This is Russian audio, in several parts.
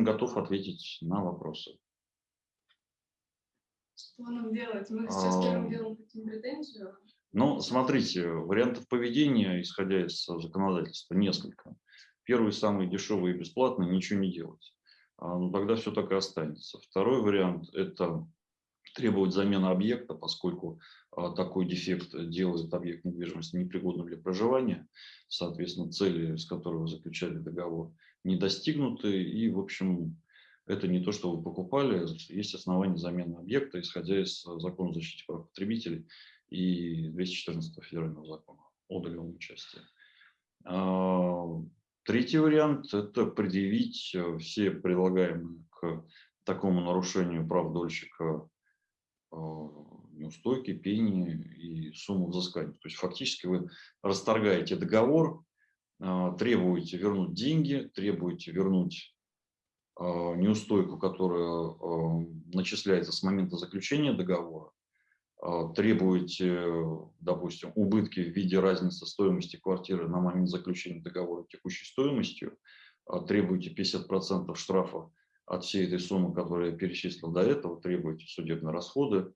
Общем, готов ответить на вопросы. Что нам делать? Мы сейчас А, первым делом хотим претензию. Ну, смотрите, вариантов поведения, исходя из законодательства, несколько. Первый, самый дешевый и бесплатный, ничего не делать. А, Ну, тогда все так и останется. Второй вариант – это требовать замены объекта, поскольку а, такой дефект делает объект недвижимости непригодным для проживания. Соответственно, цели, с которой вы заключали договор, не достигнуты. И, в общем, это не то, что вы покупали. Есть основания замены объекта, исходя из закона о защите прав потребителей и 214 федерального закона о договорном участии. А, Третий вариант – это предъявить э, все прилагаемые к такому нарушению прав дольщика э, неустойки, пени и сумму взыскания. То есть фактически вы расторгаете договор, э, требуете вернуть деньги, требуете вернуть э, неустойку, которая начисляется с момента заключения договора, э, требуете, допустим, убытки в виде разницы стоимости квартиры на момент заключения договора текущей стоимостью, требуете 50% штрафа от всей этой суммы, которую я перечислил до этого, требуете судебные расходы.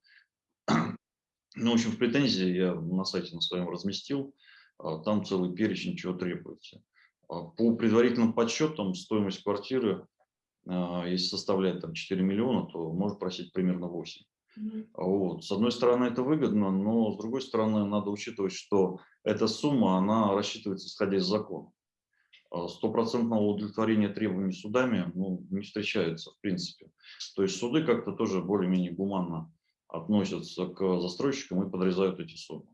Ну, в общем, в претензии я на сайте на своем разместил, а, там целый перечень, чего требуете. А, По предварительным подсчетам стоимость квартиры, а, если составляет там 4 миллиона, то может просить примерно 8. Мгм. Вот. С одной стороны, это выгодно, но с другой стороны, надо учитывать, что эта сумма, она рассчитывается исходя из закона. А Стопроцентного удовлетворения требований судами ну, не встречается в принципе. То есть суды как-то тоже более-менее гуманно относятся к застройщикам и подрезают эти суммы.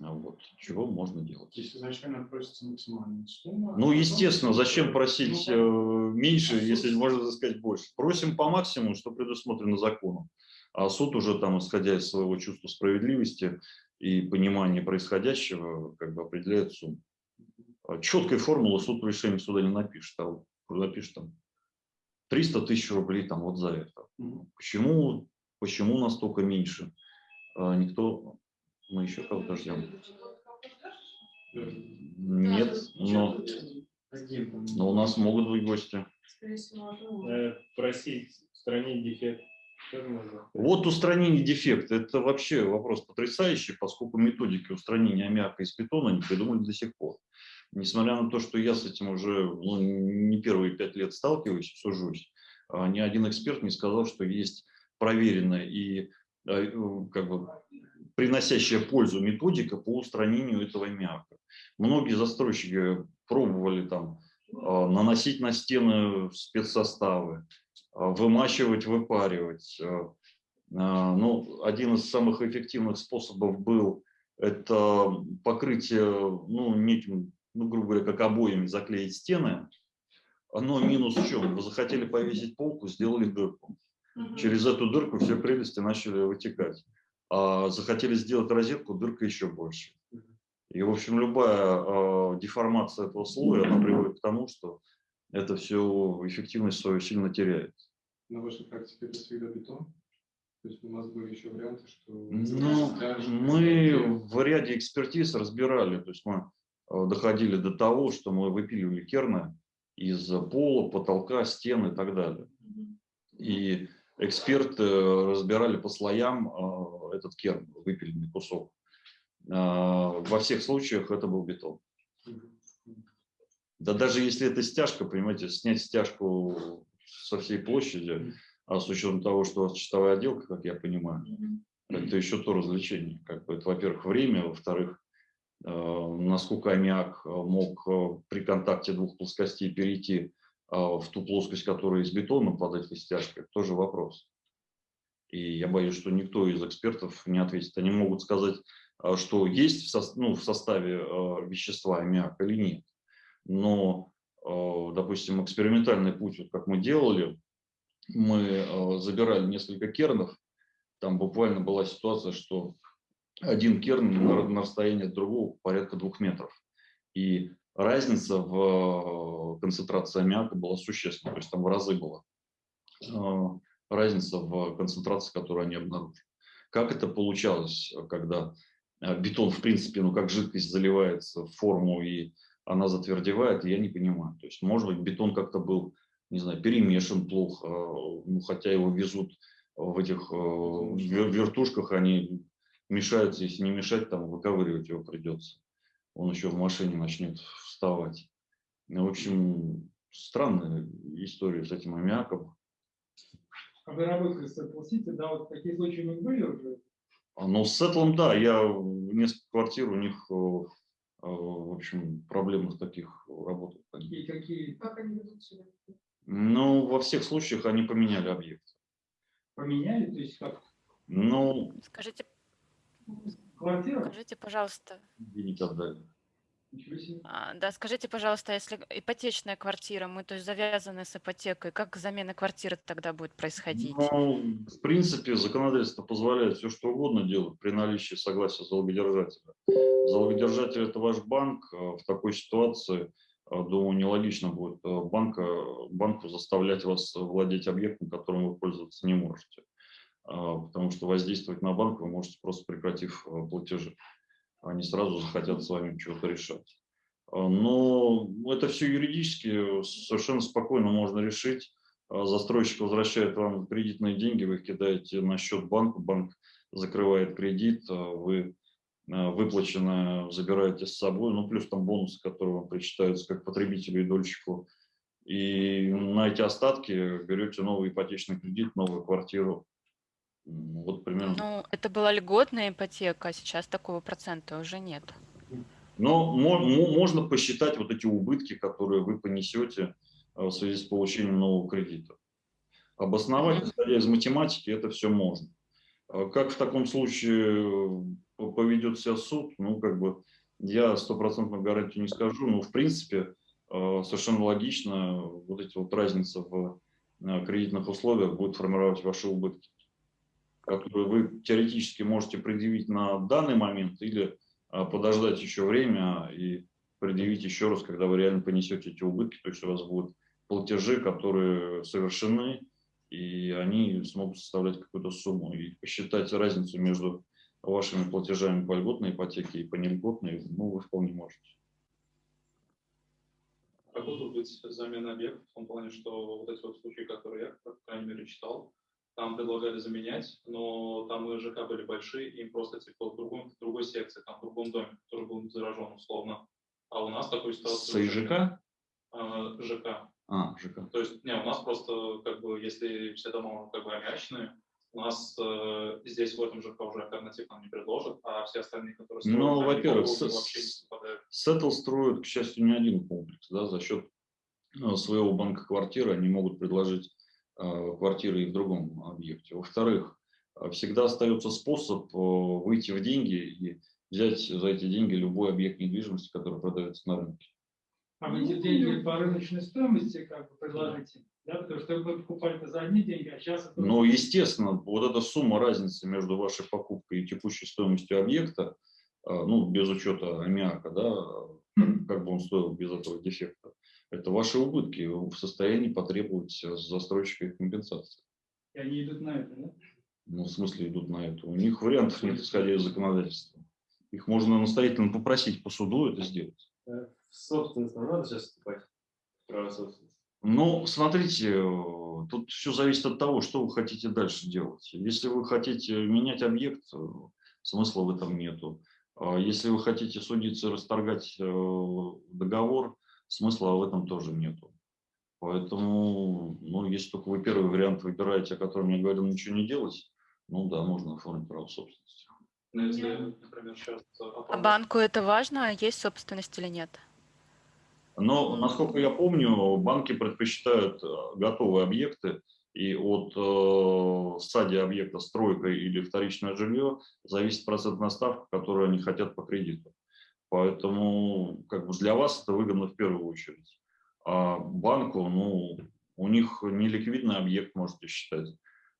А Вот. Чего можно делать? То есть изначально просится максимальная сумма. а Ну, потом- естественно, зачем просить э, Ну, меньше, а суд- если можно сказать больше? Просим по максимуму, что предусмотрено законом. А суд уже там, исходя из своего чувства справедливости и понимания происходящего, как бы определяет сумму. А Четкой формулы суд в решении суда не напишет, а напишет там 300 тысяч рублей там вот за это. Почему, почему настолько меньше? А, Никто, мы еще кого-то ждем. Нет, но, но у нас могут быть гости. Э, просить устранить дефект. Вот устранение дефекта – это вообще вопрос потрясающий, поскольку методики устранения аммиака из бетона не придумали до сих пор. Несмотря на то, что я с этим уже ну, не первые пять лет сталкиваюсь, сужусь, а, ни один эксперт не сказал, что есть проверенная и э, как бы приносящая пользу методика по устранению этого аммиака. Многие застройщики пробовали там а, наносить на стены спецсоставы, а, вымачивать, выпаривать. а, а, Ну, один из самых эффективных способов был это покрытие, ну, неким, ну, грубо говоря, как обоями заклеить стены. Но минус в чем? Вы захотели повесить полку, сделали дырку. Через эту дырку все прелести начали вытекать. А захотели сделать розетку, дырка еще больше. И, в общем, любая э, деформация этого слоя, она приводит к тому, что это все эффективность свою сильно теряет. На вашей практике это всегда бетон? То есть у нас были еще варианты, что... Ну, мы в ряде экспертиз разбирали, то есть мы э, доходили до того, что мы выпиливали керны из пола, потолка, стен и так далее. И эксперты разбирали по слоям э, этот керн, выпиленный кусок. Э, Во всех случаях это был бетон. Да даже если это стяжка, понимаете, снять стяжку со всей площади, а с учетом того, что у вас чистовая отделка, как я понимаю, это еще то развлечение. Как бы это, во-первых, время, во-вторых, э, насколько аммиак э, мог э, при контакте двух плоскостей перейти э, в ту плоскость, которая из бетона под этой стяжкой, тоже вопрос. И я боюсь, что никто из экспертов не ответит. Они могут сказать, э, что есть в, сос- ну, в составе э, вещества аммиак или нет. Но, допустим, экспериментальный путь, вот как мы делали, мы забирали несколько кернов, там буквально была ситуация, что один керн на, на расстоянии от другого порядка двух метров. И разница в э, концентрации аммиака была существенна, то есть там в разы была э, разница в концентрации, которую они обнаружили. Как это получалось, когда э, бетон, в принципе, ну как жидкость заливается в форму и она затвердевает, я не понимаю. То есть, может быть, бетон как-то был, не знаю, перемешан плохо, ну, хотя его везут в этих э, вер- вертушках, они мешаются, если не мешать, там выковыривать его придется. Он еще в машине начнет вставать. Ну, В общем, странная история с этим аммиаком. А вы работали с Apple City, да, вот такие случаи у них были уже? А, Но с Сеттлом, да, я в несколько квартир у них, в общем, проблемных таких работал. Какие, какие Как они ведут себя? Ну, во всех случаях они поменяли объект. поменяли, то есть как Ну, Скажите, квартира? скажите, пожалуйста, а, да, скажите, пожалуйста, если ипотечная квартира, мы то есть завязаны с ипотекой, как замена квартиры тогда будет происходить? Ну, в принципе, законодательство позволяет все, что угодно делать при наличии согласия залогодержателя. Залогодержатель – это ваш банк. э, В такой ситуации, э, думаю, нелогично будет э, банка, банку заставлять вас владеть объектом, которым вы пользоваться не можете. А, Потому что воздействовать на банк вы можете просто прекратив э, платежи. Они сразу захотят с вами чего-то решать. А, Но это все юридически совершенно спокойно можно решить. А, Застройщик возвращает вам кредитные деньги, вы их кидаете на счет банку, банк закрывает кредит, а вы а, выплаченное забираете с собой, ну плюс там бонусы, которые вам причитаются как потребителю и дольщику. И на эти остатки берете новый ипотечный кредит, новую квартиру. Вот примерно. Ну, это была льготная ипотека, а сейчас такого процента уже нет. Но мо- можно посчитать вот эти убытки, которые вы понесете э, в связи с получением нового кредита. Обосновать, исходя из математики, это все можно. А Как в таком случае э, поведет себя суд, ну, как бы, я стопроцентную гарантию не скажу, но, в принципе, э, совершенно логично вот эти вот разницы в кредитных условиях будут формировать ваши убытки, которые вы теоретически можете предъявить на данный момент или а, подождать еще время и предъявить еще раз, когда вы реально понесете эти убытки, то есть у вас будут платежи, которые совершены, и они смогут составлять какую-то сумму. И посчитать разницу между вашими платежами по льготной ипотеке и по нельготной, ну, вы вполне можете. Как будут быть замена объектов в том плане, что вот эти вот случаи, которые я, по крайней мере, читал, там предлагали заменять, но там и ЖК были большие, им просто типа в, другом, в другой секции, там в другом доме, который был заражен условно. А у нас такой ситуации... С нет. А, ЖК. А, ЖК. То есть, не, у нас просто, как бы, если все дома как бы аммиачные, у нас э, здесь в этом ЖК уже альтернатив нам не предложат, а все остальные, которые строят, Ну, во-первых. Сеттл строит, к счастью, не один комплекс. Да, за счет э, своего банка квартиры они могут предложить э, квартиры и в другом объекте. Во-вторых, э, всегда остается способ э, выйти в деньги и взять за эти деньги любой объект недвижимости, который продается на рынке. А вы эти деньги по рыночной стоимости как бы предложите? Да, потому что вы покупали за одни деньги, а сейчас это Но, естественно, вот эта сумма разницы между вашей покупкой и текущей стоимостью объекта, э, ну, без учета аммиака, да, как бы он стоил без этого дефекта, это ваши убытки. Вы в состоянии потребовать с застройщика их компенсации. и они идут на это, да? Ну, в смысле идут на это. У них вариантов нет, исходя из законодательства. Их можно настоятельно попросить по суду это сделать. Э, В собственность нам надо сейчас вступать? Право собственности. Ну, смотрите, э, тут все зависит от того, что вы хотите дальше делать. Если вы хотите менять объект, э, смысла в этом нету. А Если вы хотите судиться расторгать э, договор, смысла в этом тоже нету. Поэтому, ну, если только вы первый вариант выбираете, о котором я говорил, ничего не делать, ну да, можно оформить право собственности. Но если, Я- например, сейчас... А банку это важно, есть собственность или нет? Но, насколько я помню, банки предпочитают э, готовые объекты, и от э, стадии объекта стройка или вторичное жилье зависит процентная ставка, которую они хотят по кредиту. Поэтому как бы для вас это выгодно в первую очередь. А банку, ну, у них неликвидный объект, можете считать.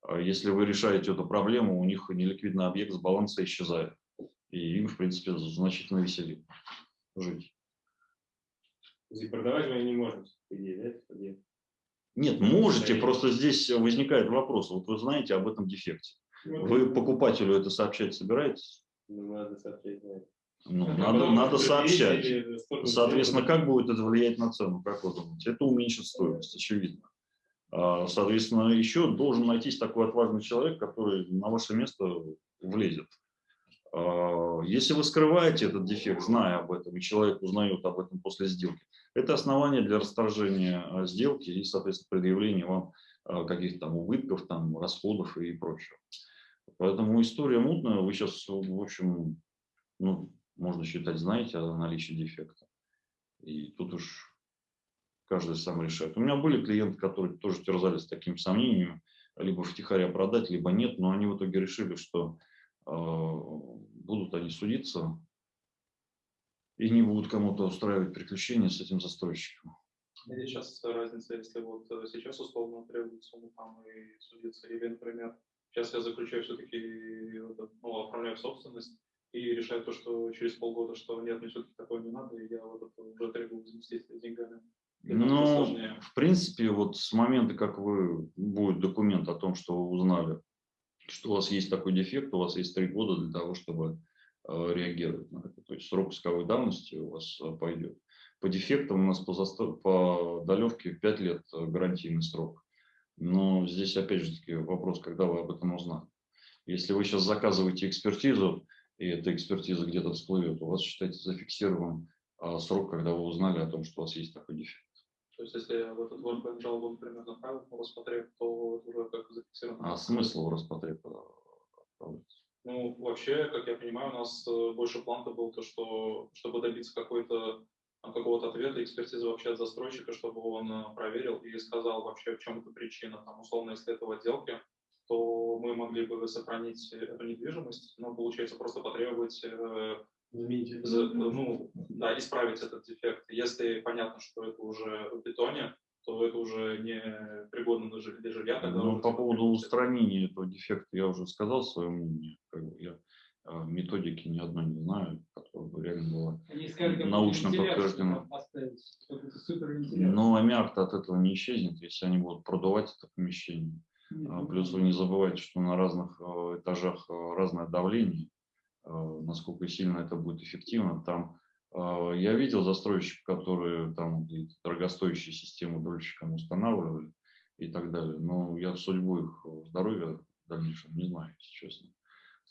А Если вы решаете эту проблему, у них неликвидный объект с баланса исчезает. И им, в принципе, значительно веселее жить. И продавать мы не можем, по идее, да? Нет, можете, просто здесь возникает вопрос. Вот вы знаете об этом дефекте. Вот Вы покупателю это сообщать собираетесь? Ну, надо сообщать, да. Ну, Это надо, надо сообщать. Соответственно, как будет это влиять на цену, как вы думаете? Это уменьшит стоимость, очевидно. А, Соответственно, еще должен найтись такой отважный человек, который на ваше место влезет. А, Если вы скрываете этот дефект, зная об этом, и человек узнает об этом после сделки, это основание для расторжения а, сделки и, соответственно, предъявления вам каких-то там убытков, там, расходов и прочего. Поэтому история мутная. Вы сейчас, в общем, ну, можно считать, знаете о наличии дефекта. И тут уж каждый сам решает. У меня были клиенты, которые тоже терзались таким сомнением, либо втихаря продать, либо нет, но они в итоге решили, что э, будут они судиться и не будут кому-то устраивать приключения с этим застройщиком. Или сейчас разница, если вот э, сейчас условно требует сумму там и судиться, или, например, сейчас я заключаю все-таки, ну, оформляю собственность и решаю то, что через полгода, что нет, мне все-таки такое не надо, и я вот это уже требую возместить деньгами. Сложнее. в принципе, вот с момента, как вы, будет документ о том, что вы узнали, что у вас есть такой дефект, у вас есть три года для того, чтобы э, реагировать на это. То есть срок исковой давности у вас э, пойдет. По дефектам у нас по, засто- по долевке 5 лет э, гарантийный срок. Но здесь, опять же таки, вопрос, когда вы об этом узнали. Если вы сейчас заказываете экспертизу, и эта экспертиза где-то всплывет, у вас, считайте, зафиксирован а, срок, когда вы узнали о том, что у вас есть такой дефект. То есть если в этот ВНП жалобу, например, направил, ну, рассмотрев, то это уже как зафиксировано. А смысл в Роспотреб э, отправляться? Ну, вообще, как я понимаю, у нас э, больше план был то, что чтобы добиться какой-то там, какого-то ответа, экспертизы вообще от застройщика, чтобы он э, проверил и сказал вообще, в чем эта причина. Там, условно, если это в отделке, мы могли бы сохранить эту недвижимость, но, получается, просто потребовать э, за- ну, да, исправить этот дефект. Если понятно, что это уже в бетоне, то это уже не пригодно для жи- для жилья. тогда Ну, по поводу устранения этого дефекта я уже сказал свое мнение. Как бы я э, методики ни одной не знаю, которая бы реально была. Они сказали, Научно супервентиляция. Но аммиак от этого не исчезнет, если они будут продувать это помещение. Плюс вы не забывайте, что на разных э, этажах э, разное давление, э, насколько сильно это будет эффективно. Там я видел застройщиков, которые там дорогостоящие системы дольщикам устанавливали и так далее. Но я судьбу их здоровья в дальнейшем не знаю, если честно.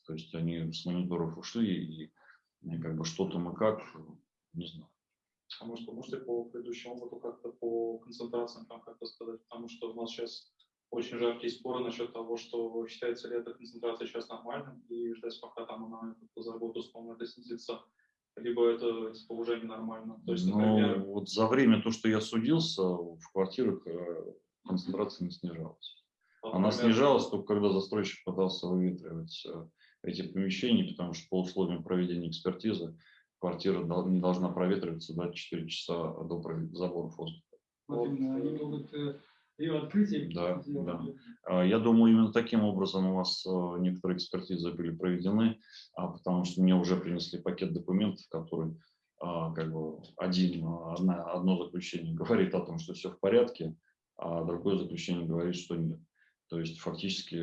То есть они с мониторов ушли и, и как бы что там и как, не знаю. А может, вы можете по предыдущему опыту как-то по концентрациям там как-то сказать? Потому что у нас сейчас очень жаркие споры насчет того, что считается ли эта концентрация сейчас нормальным, и ждать, пока там она как-то за год условно это снизится, либо это типа, уже ненормально. То есть, Но например, вот за время то, что я судился, в квартирах э, концентрация не снижалась. вот, Она например, снижалась только когда застройщик пытался выветривать э, эти помещения, потому что по условиям проведения экспертизы квартира не должна проветриваться 24 часа до заборов воздуха. Вот именно, они могут э, ее открытие Да, да. А, Я думаю, именно таким образом у вас э, некоторые экспертизы были проведены, а, потому что мне уже принесли пакет документов, который а, как бы один, одна- одно заключение говорит о том, что все в порядке, а другое заключение говорит, что нет. То есть фактически,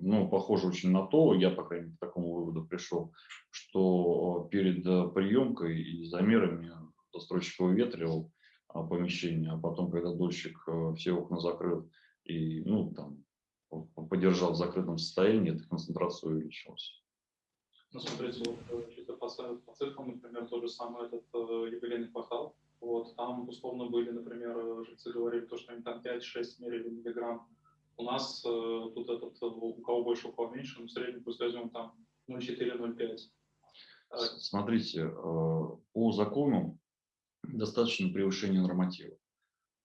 ну, похоже очень на то, я, по крайней мере, к такому выводу пришел, что э, перед э, приемкой и замерами застройщик выветривал помещение, а потом, когда дольщик э, все окна закрыл и, ну, там, по- подержал в закрытом состоянии, эта концентрация увеличилась. Ну, смотрите, вот э, чисто по, по цифрам, например, тот же самый этот э, юбилейный квартал, вот, там условно были, например, э, жильцы говорили, то, что они там 5-6 мерили миллиграмм. У нас э, тут этот, у кого больше, у кого меньше, но в среднем пусть возьмем там 0,4-0,5. Э, С- Смотрите, э, по закону достаточно превышения норматива,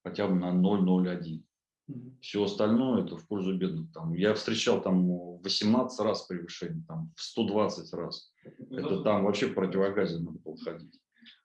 хотя бы на 0,01. Мгм. Все остальное это в пользу бедных. Там, я встречал там 18 раз превышение, там, в 120 раз. Это там вообще в противогазе надо было ходить.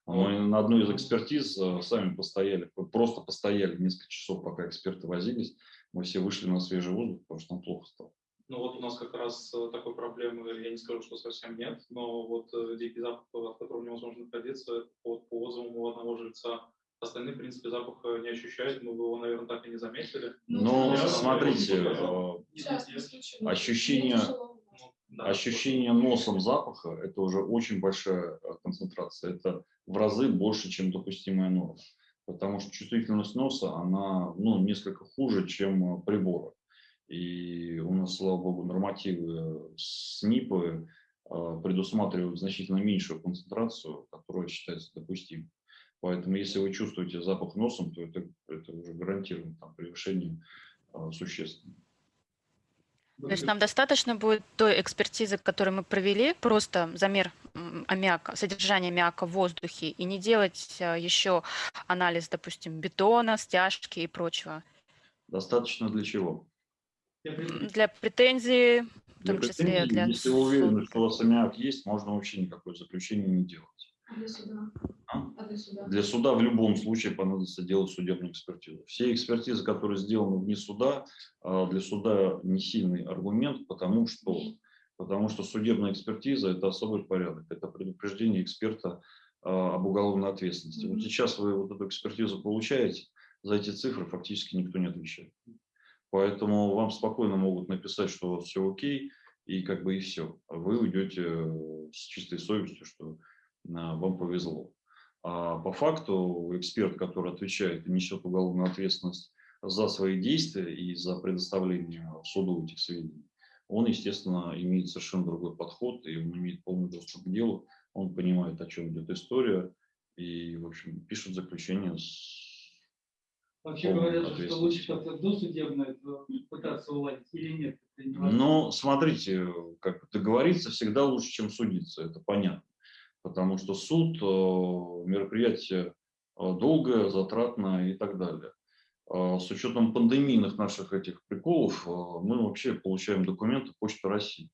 Мы на одной из экспертиз э, сами постояли, просто постояли несколько часов, пока эксперты возились. Мы все вышли на свежий воздух, потому что нам плохо стало. Ну вот у нас как раз э, такой проблемы, я не скажу, что совсем нет, но вот э, дикий запах, от которого невозможно находиться, это вот по отзывам у одного жильца. Остальные, в принципе, запаха не ощущают, мы бы его, наверное, так и не заметили. Но я- смотрите, я- э, Частный случай. ощущение- Да, Ощущение носом запаха – это уже очень большая э, концентрация. Это в разы больше, чем допустимая норма. Потому что чувствительность носа, она ну, несколько хуже, чем э, прибора. И у нас, слава богу, нормативы СНИПы э, предусматривают значительно меньшую концентрацию, которая считается допустимой. Поэтому если вы чувствуете запах носом, то это, это уже гарантированно там, превышение э, существенно. То есть нам достаточно будет той экспертизы, которую мы провели, просто замер аммиака, содержание аммиака в воздухе, и не делать а, еще анализ, допустим, бетона, стяжки и прочего. Достаточно для чего? Для претензий, в Для том числе претензий, для Если вы уверены, что у вас аммиак есть, можно вообще никакое заключение не делать. А Для суда. А? А для суда? Для суда в любом случае понадобится делать судебную экспертизу. Все экспертизы, которые сделаны вне суда, а, для суда не сильный аргумент, потому что, потому что судебная экспертиза – это особый порядок, это предупреждение эксперта а, об уголовной ответственности. Вот Мгм. сейчас вы вот эту экспертизу получаете, за эти цифры фактически никто не отвечает. Поэтому вам спокойно могут написать, что у вас все окей, и как бы и все. Вы уйдете э, с чистой совестью, что а, вам повезло. А по факту эксперт, который отвечает и несет уголовную ответственность за свои действия и за предоставление суду этих сведений, он, естественно, имеет совершенно другой подход, и он имеет полный доступ к делу, он понимает, о чем идет история, и, в общем, пишет заключение с Вообще говорят, что лучше как-то досудебно пытаться уладить или нет. Но смотрите, как договориться всегда лучше, чем судиться, это понятно. Потому что суд, э, мероприятие э, долгое, затратное и так далее. Э, С учетом пандемийных наших этих приколов, мы вообще получаем документы Почты России.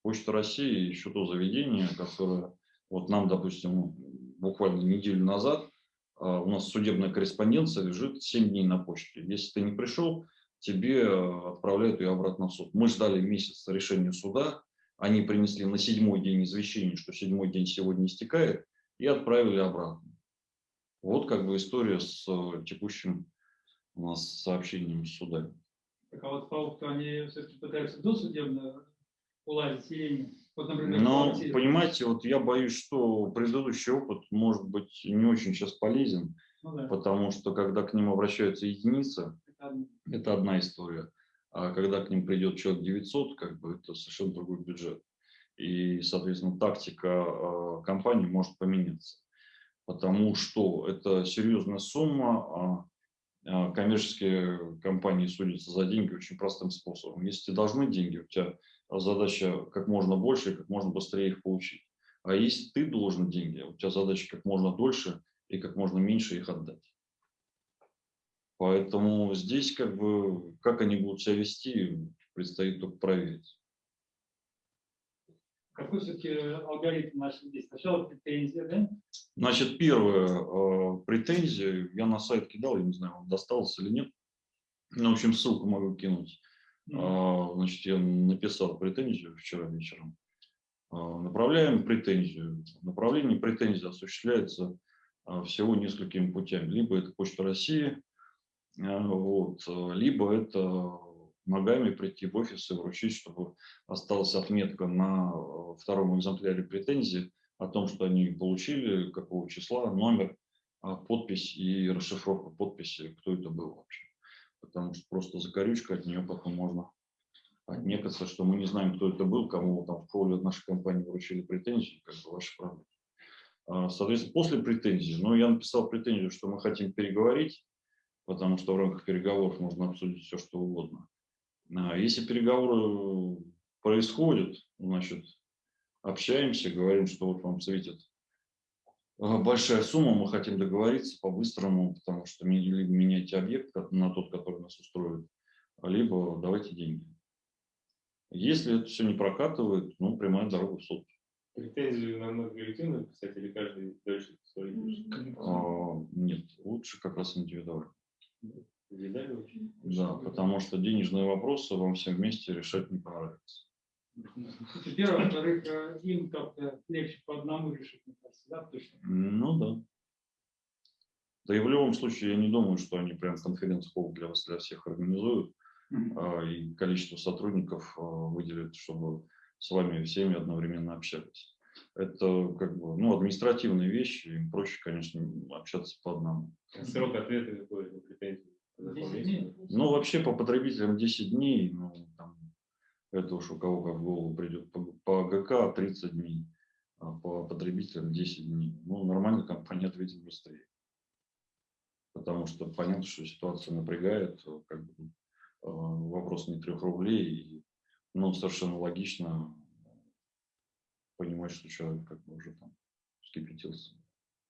Почта России еще то заведение, которое вот нам, допустим, буквально неделю назад у нас судебная корреспонденция лежит 7 дней на почте. Если ты не пришел, тебе э, отправляют ее обратно в суд. Мы ждали месяц решения суда, они принесли на седьмой день извещение, что седьмой день сегодня истекает, и отправили обратно. Вот как бы история с э, текущим у нас сообщением с судами. Так а вот по факту они все-таки пытаются досудебно уладить или нет? Вот, например, Но, квартира. понимаете, вот я боюсь, что предыдущий опыт может быть не очень сейчас полезен, Ну да, потому что когда к ним обращаются единицы, это одно. это одна история. А когда к ним придет человек 900, как бы это совершенно другой бюджет. И, соответственно, тактика э, компании может поменяться. Потому что это серьезная сумма, а, а коммерческие компании судятся за деньги очень простым способом. Если тебе должны деньги, у тебя задача как можно больше и как можно быстрее их получить. А если ты должен деньги, у тебя задача как можно дольше и как можно меньше их отдать. Поэтому здесь как бы, как они будут себя вести, предстоит только проверить. Какой все-таки алгоритм наш здесь? Сначала претензия, да? Значит, первая э, претензия, я на сайт кидал, я не знаю, вам досталось или нет. Ну, в общем, ссылку могу кинуть. А, Значит, я написал претензию вчера вечером. А, Направляем претензию. Направление претензии осуществляется а, всего несколькими путями. Либо это Почта России, вот, либо это ногами прийти в офис и вручить, чтобы осталась отметка на втором экземпляре претензии о том, что они получили, какого числа, номер, подпись и расшифровка подписи, кто это был вообще. Потому что просто закорючка от нее потом можно отнекаться, что мы не знаем, кто это был, кому там в холле нашей компании вручили претензии, как бы ваши проблемы. А, Соответственно, после претензии, ну, я написал претензию, что мы хотим переговорить, потому что в рамках переговоров можно обсудить все, что угодно. А Если переговоры происходят, значит, общаемся, говорим, что вот вам светит э, большая сумма, мы хотим договориться по-быстрому, потому что либо меняйте объект на тот, который нас устроит, либо давайте деньги. Если это все не прокатывает, ну, прямая дорога в суд. Претензию на много коллективно писать или каждый дальше свои? А, Нет, лучше как раз индивидуально. Индивидуально очень? Да, потому что денежные вопросы вам всем вместе решать не понравится. Первое, во-вторых, э, им как-то легче по одному решить, мне кажется, да, что Ну да. Да и в любом случае, я не думаю, что они прям конференц-колл для вас, для всех организуют, а, и количество сотрудников а, выделят, чтобы с вами всеми одновременно общались. Это как бы, ну, административные вещи, им проще, конечно, общаться по одному. Срок ответа какой на претензии? 10 дней. Ну, вообще по потребителям 10 дней, ну, там, это уж у кого как в голову придет. По, по ГК 30 дней, а по потребителям 10 дней. Ну, нормально компания ответит быстрее. Потому что понятно, что ситуация напрягает, э, как бы, э, вопрос не трех рублей, и, ну, совершенно логично понимать, что человек как бы уже там вскипятился.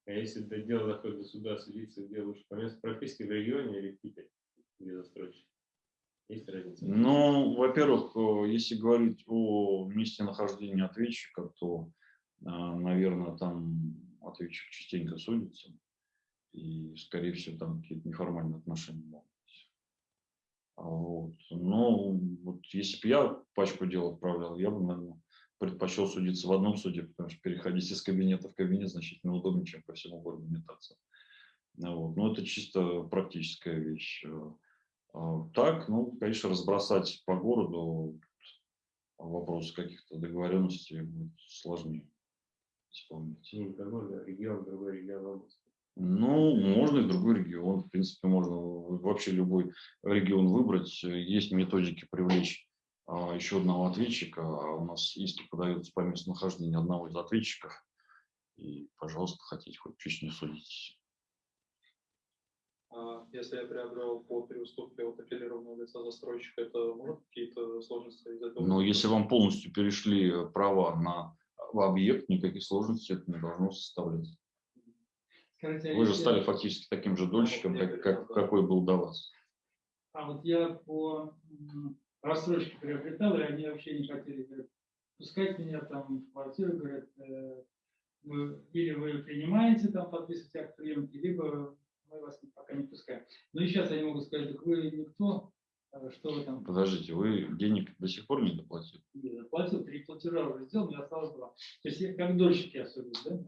А если это дело доходит до суда, судиться, где лучше по месту прописки в регионе или в Питере, где застройщик? Есть разница? Ну, во-первых, э, если говорить о месте нахождения ответчика, то, наверное, там ответчик частенько судится, и, скорее всего, там какие-то неформальные отношения могут быть. А Вот. Но вот если бы я пачку дел отправлял, я бы, наверное, предпочел судиться в одном суде, потому что переходить из кабинета в кабинет значительно удобнее, чем по всему городу метаться. Ну Вот. Но это чисто практическая вещь. А Так, ну, конечно, разбросать по городу вопрос каких-то договоренностей будет сложнее исполнить. Ну, же регион, другой регион области. Ну, можно и другой регион. В принципе, можно вообще любой регион выбрать. Есть методики привлечь а, еще одного ответчика. А У нас иски подаются по месту нахождения одного из ответчиков. И, пожалуйста, хотите хоть чуть не судить. А Если я приобрел по переуступке от аффилированного лица застройщика, это может какие-то сложности из этого? Но если вам полностью перешли права на объект, никаких сложностей это не должно составлять. Скажите, Вы же стали фактически таким же дольщиком, как, как- какой был до вас. А вот я по рассрочке приобретал, и они вообще не хотели говорят, пускать меня там в квартиру, говорят, э, вы- или вы принимаете там подписывать акт приемки, либо мы вас пока не пускаем. Ну и сейчас они могут сказать, так вы никто, э, что вы там Подождите, вы денег до сих пор не доплатили? не заплатил, три платежа уже сделал, мне осталось два. То есть я как дольщик я судил, да?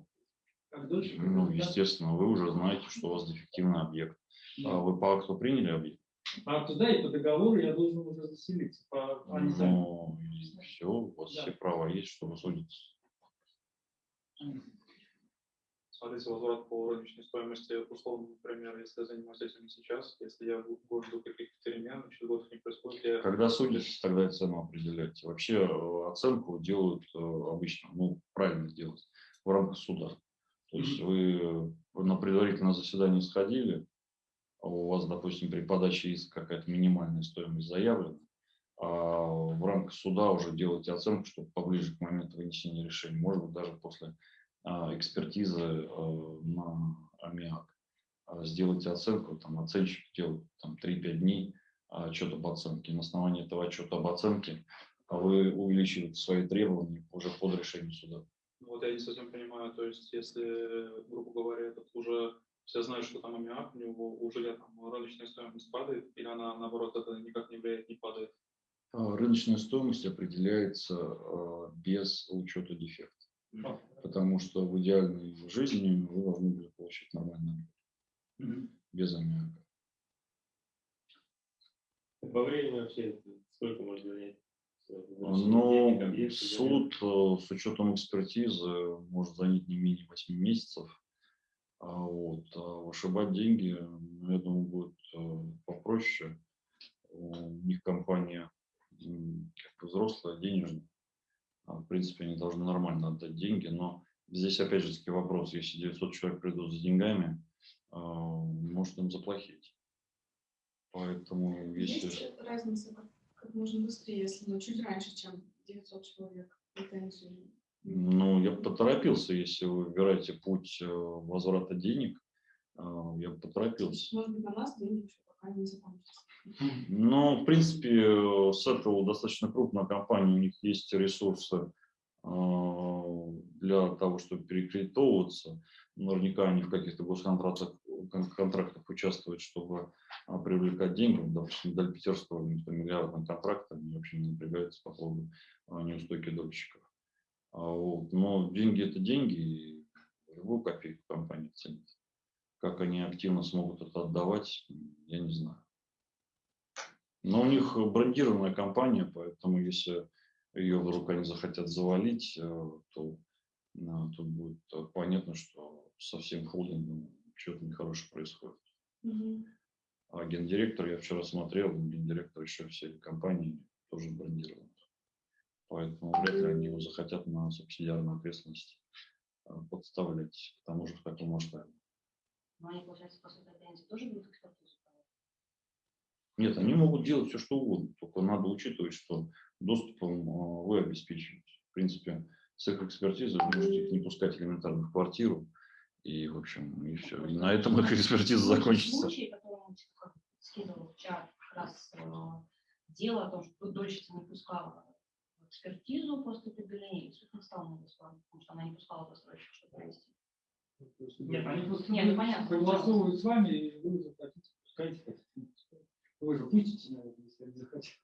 Как дольщик. Ну, да? естественно, вы уже знаете, что у вас дефективный объект. Да. А вы по акту приняли объект? А туда и по договору я должен уже заселиться. По, сами. Ну, все, у вас Да. все права есть, чтобы судиться. Смотрите, возврат по рыночной стоимости, условно, например, если я занимаюсь этим сейчас, если я буду жду каких-то перемен, через год не происходит, я Когда судитесь, тогда цену определяете. Вообще э, оценку делают э, обычно, ну, правильно делать, в рамках суда. То есть вы на предварительное заседание сходили, а у вас, допустим, при подаче иска какая-то минимальная стоимость заявлена, а в рамках суда уже делаете оценку, чтобы поближе к моменту вынесения решения, может быть, даже после экспертизы э, на аммиак. А, Сделайте оценку, там оценщик делает там 3-5 дней отчет об оценке. На основании этого отчета об оценке а вы увеличиваете свои требования уже под решением суда. Ну, Вот я не совсем понимаю, то есть если, грубо говоря, этот уже все знают, что там аммиак, у него у жилья там рыночная стоимость падает, или она, наоборот, это никак не влияет, не падает? А, Рыночная стоимость определяется без учета дефекта, потому что в идеальной жизни вы должны были получить нормальный Мгм. без аммиака. По времени вообще сколько может занять? Но объекты, суд э, с учетом экспертизы может занять не менее 8 месяцев. А Вот. А вышибать деньги, ну, я думаю, будет э, попроще. У них компания как бы взрослая, денежная. А, В принципе, они должны нормально отдать деньги, но здесь опять же таки вопрос, если 900 человек придут за деньгами, а, может им заплатить. Поэтому если... Есть разница, как, как можно быстрее, если ну, чуть раньше, чем 900 человек претензию? Ну, я бы поторопился, если вы выбираете путь э, возврата денег, э, я бы поторопился. Может быть, на нас деньги еще пока не. Но, в принципе, с этого достаточно крупная компания, у них есть ресурсы э, для того, чтобы перекредитовываться. Наверняка они в каких-то госконтрактах кон- контрактах участвуют, чтобы а, привлекать деньги. Допустим, Даль Питерского, у них там миллиардный контракт, они вообще не напрягаются по поводу а, неустойки дольщиков. А, вот. Но деньги это деньги, и любую копейку компания ценит. Как они активно смогут это отдавать, я не знаю. Но у них брендированная компания, поэтому если ее вдруг они захотят завалить, э, то э, тут будет э, понятно, что со всем холдингом что-то нехорошее происходит. Мгм. А гендиректор, я вчера смотрел, гендиректор еще всей компании тоже брендирован. Поэтому вряд ли они его захотят на субсидиарную ответственность подставлять, к тому же в таком масштабе. Но они, получается, после претензий тоже будут экспертизу проводить? Нет, они могут делать все, что угодно, только надо учитывать, что доступом э, вы обеспечиваете. В принципе, с их экспертизой вы можете их не пускать элементарно в квартиру, и, в общем, и все. И на этом их экспертиза закончится. Случай, который он как скидывал в чат, как раз э, дело о том, что дольщица не пускала экспертизу после предъявления, и суд не стал на потому что она не пускала застройщика, чтобы провести. Нет, они просто Нет, ну, понятно. согласовывают с вами, и вы захотите, пускайте, хотите, не пускайте. Вы же пустите, наверное, если они захотят.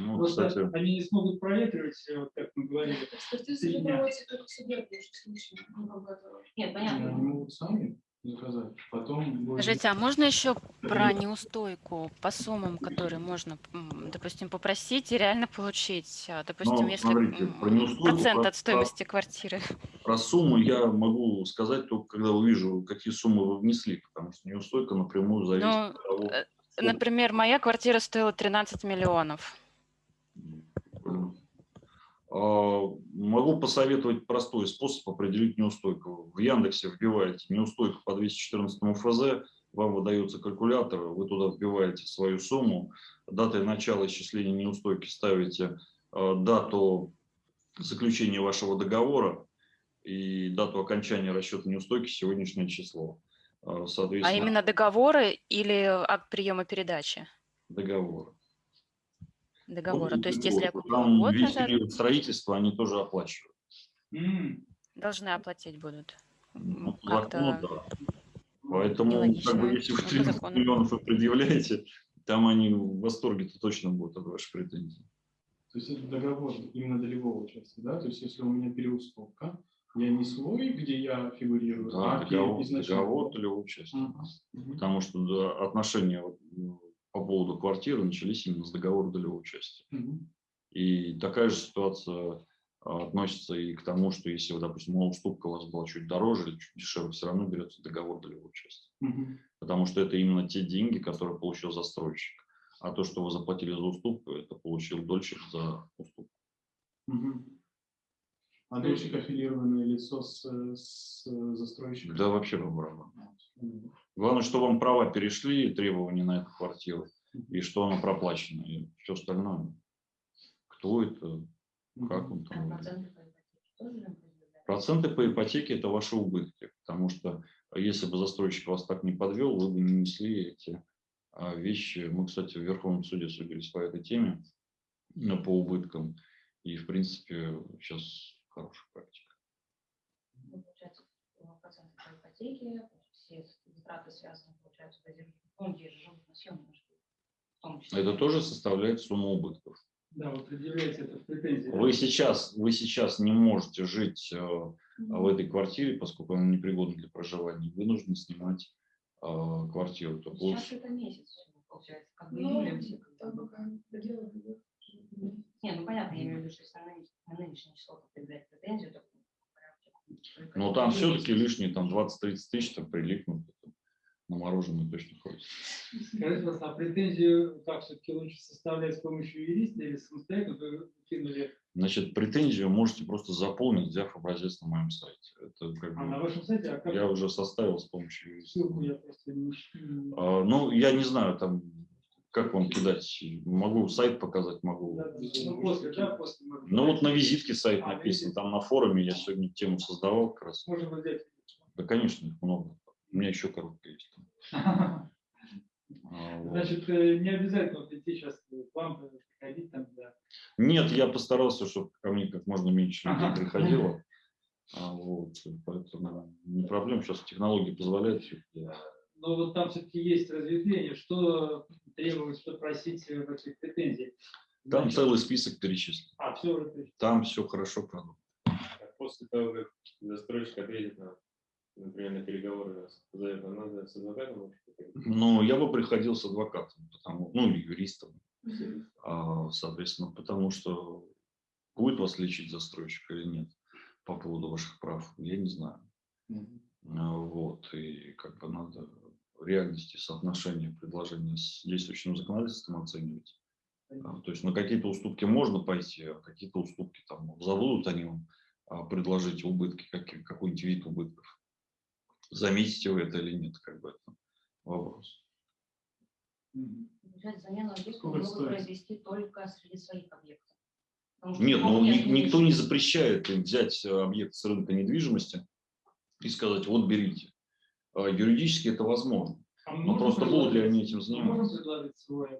Ну, Просто кстати, они не смогут проветривать, э, вот как мы говорили. Экспертиза дня. проводится только в суде в лучшем случае. ну, как бы это- Нет, Они понятно. могут сами заказать, потом... будет- Скажите, а можно еще про неустойку по суммам, которые можно, допустим, попросить и реально получить? А, Допустим, Ну, если смотрите, про процент про- от стоимости квартиры. про сумму я могу сказать только когда увижу, какие суммы вы внесли, потому что неустойка напрямую зависит Ну, от того, э, Например, моя квартира стоила 13 миллионов. А, Могу посоветовать простой способ определить неустойку. В Яндексе вбиваете неустойка по 214 ФЗ, вам выдается калькулятор, вы туда вбиваете свою сумму, датой начала исчисления неустойки ставите э, дату заключения вашего договора и дату окончания расчета неустойки сегодняшнее число. А Соответственно, именно договоры или акт приема передачи? договор. Договора. Вот То есть, если я Там год весь назад, период строительства они тоже оплачивают. Должны оплатить будут. Ну, закону, да. Поэтому, нелогично. как бы, если вы Ну, по 13 закону. миллионов вы предъявляете, там они в восторге-то точно будут от вашей претензии. То есть это договор именно долевого участия, да? То есть если у меня переуступка, я не свой, где я фигурирую, Да, а договор, изначально. договор долевого. Мгм. Мгм. Потому что да, отношения вот, ну, по поводу квартиры начались именно с договора долевого участия. Мгм. И такая же ситуация а, относится и к тому, что если, допустим, уступка у вас была чуть дороже или чуть дешевле, все равно берется договор долевого участия. Мгм. потому что это именно те деньги, которые получил застройщик. А то, что вы заплатили за уступку, это получил дольщик за уступку. Мгм. А дольщик аффилированное лицо с, с застройщиком? Да вообще по барабану. Мгм. Главное, что вам права перешли, требования на эту квартиру, и что оно проплачено. И все остальное. Кто это, как он А там. проценты по ипотеке тоже нам предъявляют? Проценты по ипотеке – это ваши убытки, потому что если бы застройщик вас так не подвел, вы бы не несли эти а, вещи. Мы, кстати, в Верховном суде судились по этой теме, ну, по убыткам, и, в принципе, сейчас хорошая практика. Ну, получается, проценты по ипотеке, все затраты связаны, получается, фонде, живут на съемном жилье, в том числе. Это тоже составляет сумму убытков. Да, вы предъявляете это в претензии. Вы сейчас, вы сейчас не можете жить э, в этой квартире, поскольку она непригодна для проживания, вы нужно снимать э, квартиру. Сейчас лучше- это месяц, получается, как бы Ну, июля все. там пока доделывают. Не, ну понятно, я имею в виду, что если на нынеш- на нынешнее число предъявлять претензию, то. Но там все-таки лишние там 20-30 тысяч там прилипнут. На мороженое точно ходит. Скажите, пожалуйста, а претензию как все-таки лучше составлять с помощью юриста или самостоятельно? Вы кинули, Значит, претензию можете просто заполнить, взяв образец на моем сайте. Это как а на бы вашем сайте, а как я уже составил с помощью юриста. ссылку я просто не... не- А, Ну, я не знаю, там, как вам кидать. Могу сайт показать, могу. Да, Ну, после, да, после. мы- Ну, вот на визитке сайт А, написан, там на форуме я сегодня тему создавал как раз. Можно взять. Да, конечно, их много. У меня еще коробка есть. Значит, э, не обязательно идти сейчас к вам э, приходить там, да. Нет, я постарался, чтобы ко мне как можно меньше людей приходило. А, вот, поэтому не проблем, сейчас технологии позволяют. Но вот там все-таки есть разветвление, что требовать, что просить э, в этих претензий. Там Значит, целый список перечислен. А, все уже перечислено. Там все хорошо продумано. После того, как застройщик ответит на, например, на переговоры, позовет, нам надо с адвокатом? Но я бы приходил с адвокатом, потому, ну или юристом, а, соответственно, потому что будет вас лечить застройщик или нет по поводу ваших прав, я не знаю. Вот, и как бы надо реальности соотношение предложения с действующим законодательством оценивать. А, То есть на какие-то уступки можно пойти, а какие-то уступки там забудут они вам а, предложить убытки, какие- какой-нибудь вид убытков. Заметите вы это или нет, как бы это вопрос. Мгм. Получается, замену объекта Сколько это могут стоит? произвести только среди своих объектов. Потому что Нет, ну ни- никто не запрещает им взять э, объект с рынка недвижимости и сказать, вот берите. А, Юридически это возможно. А Но Ну, просто будут ли они этим заниматься? Свой?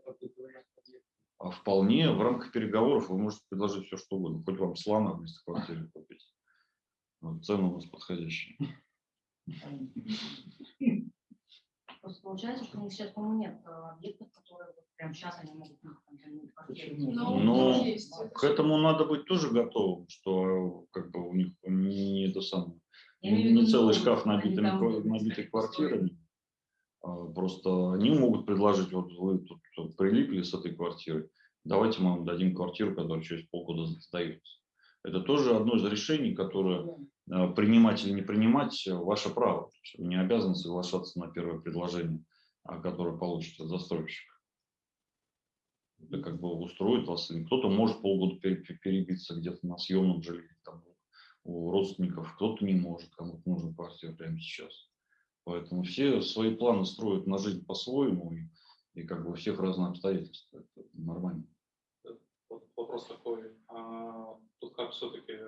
А вполне в рамках переговоров вы можете предложить все, что угодно. Хоть вам слона вместо квартиры купить. Вот, цены у нас подходящие. Просто получается, что у них сейчас, по-моему, нет э, объектов, которые вот прямо сейчас они могут ну? Но Но есть. К этому надо быть тоже готовым, что э, как бы у них не это самое, В не целый ну, шкаф набитыми, набитый квартирами. А, Просто они могут предложить, вот вы тут тут прилипли с этой квартирой, давайте мы вам дадим квартиру, которая через полгода сдается. Это тоже одно из решений, которое э, принимать или не принимать э, ваше право. Вы не обязаны соглашаться на первое предложение, а, которое получите от застройщика. Это как бы устроит вас. Кто-то может полгода пере- пере- перебиться где-то на съемном жилье там, у родственников, кто-то не может, кому-то нужна квартира прямо сейчас. Поэтому все свои планы строят на жизнь по-своему, и, и как бы у всех разные обстоятельства. Это нормально. Вот вопрос такой. а, Тут как все-таки